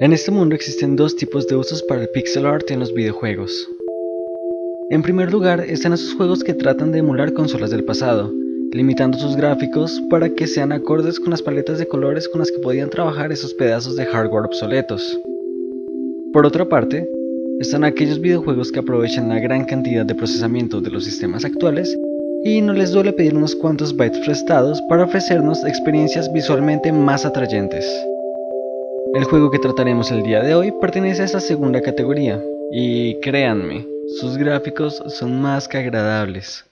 En este mundo existen dos tipos de usos para el pixel art en los videojuegos. En primer lugar están esos juegos que tratan de emular consolas del pasado, limitando sus gráficos para que sean acordes con las paletas de colores con las que podían trabajar esos pedazos de hardware obsoletos. Por otra parte, están aquellos videojuegos que aprovechan la gran cantidad de procesamiento de los sistemas actuales y no les duele pedir unos cuantos bytes prestados para ofrecernos experiencias visualmente más atrayentes. El juego que trataremos el día de hoy pertenece a esta segunda categoría, y créanme, sus gráficos son más que agradables.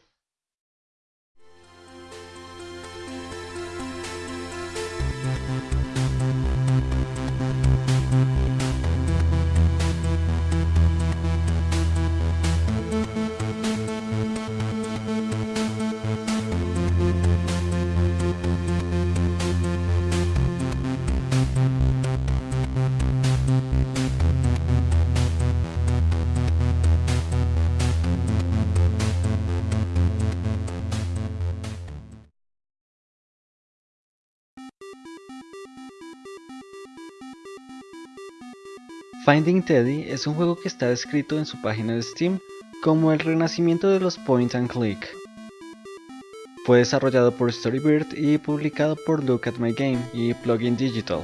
Finding Teddy es un juego que está descrito en su página de Steam como el renacimiento de los point and click. Fue desarrollado por Storybird y publicado por Look at My Game y Plugin Digital.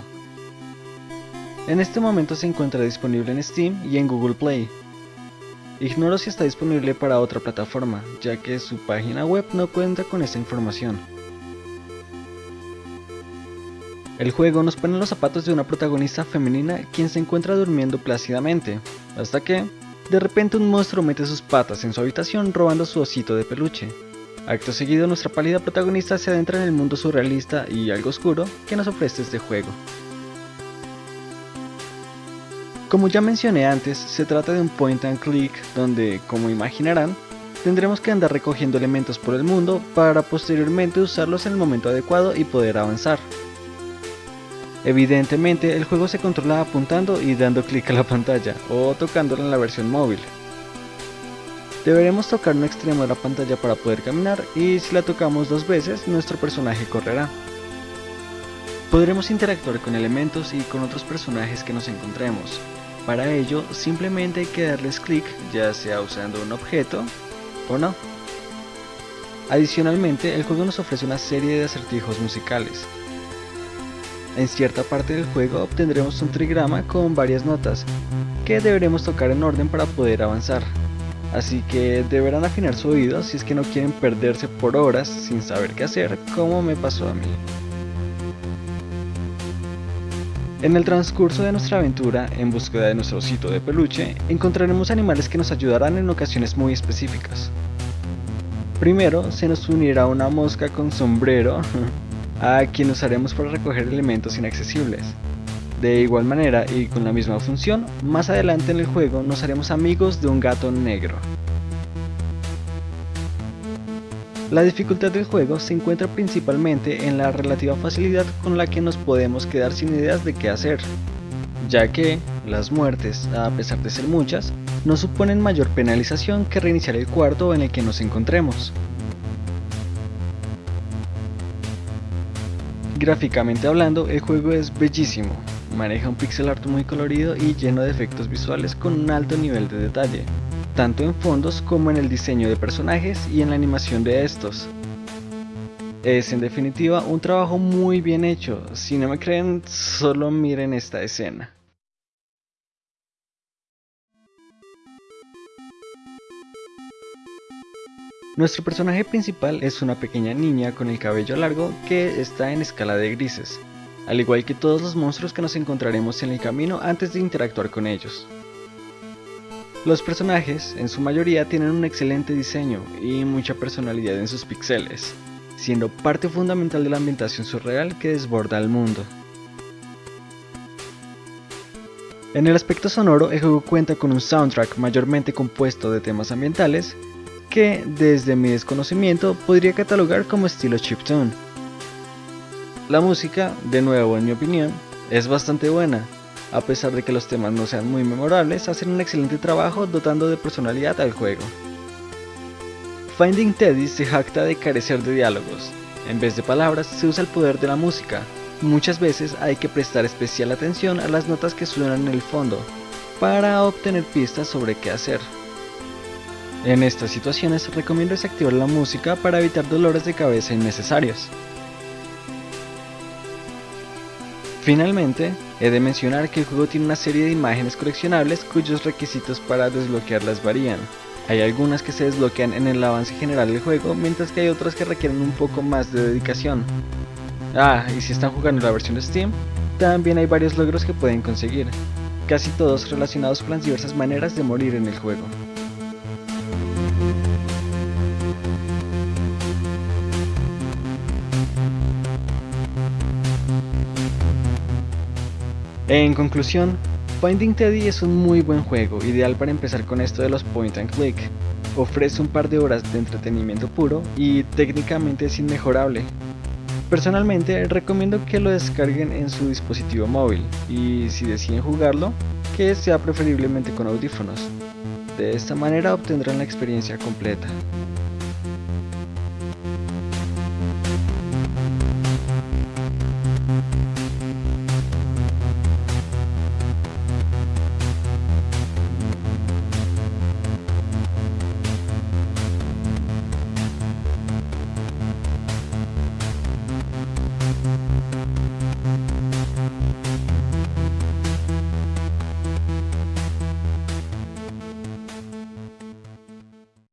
En este momento se encuentra disponible en Steam y en Google Play. Ignoro si está disponible para otra plataforma, ya que su página web no cuenta con esta información. El juego nos pone en los zapatos de una protagonista femenina quien se encuentra durmiendo plácidamente, hasta que, de repente un monstruo mete sus patas en su habitación robando su osito de peluche. Acto seguido nuestra pálida protagonista se adentra en el mundo surrealista y algo oscuro que nos ofrece este juego. Como ya mencioné antes, se trata de un point and click donde, como imaginarán, tendremos que andar recogiendo elementos por el mundo para posteriormente usarlos en el momento adecuado y poder avanzar. Evidentemente el juego se controla apuntando y dando clic a la pantalla o tocándola en la versión móvil. Deberemos tocar un extremo de la pantalla para poder caminar y si la tocamos dos veces nuestro personaje correrá. Podremos interactuar con elementos y con otros personajes que nos encontremos. Para ello simplemente hay que darles clic ya sea usando un objeto o no. Adicionalmente el juego nos ofrece una serie de acertijos musicales, en cierta parte del juego obtendremos un trigrama con varias notas, que deberemos tocar en orden para poder avanzar. Así que deberán afinar su oído si es que no quieren perderse por horas sin saber qué hacer, como me pasó a mí. En el transcurso de nuestra aventura, en búsqueda de nuestro osito de peluche, encontraremos animales que nos ayudarán en ocasiones muy específicas. Primero, se nos unirá una mosca con sombrero a quien usaremos para recoger elementos inaccesibles. De igual manera y con la misma función, más adelante en el juego nos haremos amigos de un gato negro. La dificultad del juego se encuentra principalmente en la relativa facilidad con la que nos podemos quedar sin ideas de qué hacer, ya que las muertes, a pesar de ser muchas, no suponen mayor penalización que reiniciar el cuarto en el que nos encontremos. Gráficamente hablando, el juego es bellísimo, maneja un pixel art muy colorido y lleno de efectos visuales con un alto nivel de detalle, tanto en fondos como en el diseño de personajes y en la animación de estos. Es en definitiva un trabajo muy bien hecho, si no me creen solo miren esta escena. Nuestro personaje principal es una pequeña niña con el cabello largo que está en escala de grises, al igual que todos los monstruos que nos encontraremos en el camino antes de interactuar con ellos. Los personajes, en su mayoría, tienen un excelente diseño y mucha personalidad en sus pixeles, siendo parte fundamental de la ambientación surreal que desborda el mundo. En el aspecto sonoro, el juego cuenta con un soundtrack mayormente compuesto de temas ambientales que, desde mi desconocimiento, podría catalogar como estilo chiptune. La música, de nuevo en mi opinión, es bastante buena, a pesar de que los temas no sean muy memorables, hacen un excelente trabajo dotando de personalidad al juego. Finding Teddy se jacta de carecer de diálogos, en vez de palabras se usa el poder de la música, muchas veces hay que prestar especial atención a las notas que suenan en el fondo para obtener pistas sobre qué hacer. En estas situaciones recomiendo desactivar la música para evitar dolores de cabeza innecesarios. Finalmente, he de mencionar que el juego tiene una serie de imágenes coleccionables cuyos requisitos para desbloquearlas varían. Hay algunas que se desbloquean en el avance general del juego, mientras que hay otras que requieren un poco más de dedicación. Ah, y si están jugando la versión de Steam, también hay varios logros que pueden conseguir, casi todos relacionados con las diversas maneras de morir en el juego. En conclusión, Finding Teddy es un muy buen juego, ideal para empezar con esto de los point and click. Ofrece un par de horas de entretenimiento puro y técnicamente es inmejorable. Personalmente recomiendo que lo descarguen en su dispositivo móvil y si deciden jugarlo, que sea preferiblemente con audífonos. De esta manera obtendrán la experiencia completa.